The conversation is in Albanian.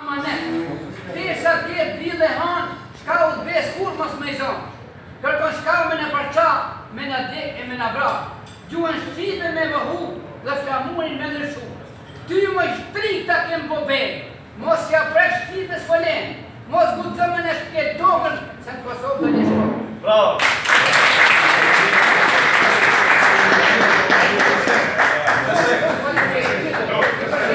Amanet, pasha diell e hanë, s'ka besë kurrë mos me i zonë. Kërkon shka me na përça, me na nda e me na vra. Gjuën shqipe me na hup dhe flamurin me ndrru. Ty armiki t'kem po be, mos ja prek shqipes folenë, mos guxo me na prek tokën, se në Kosovë dhe një shkojë. Bravo! Bravo!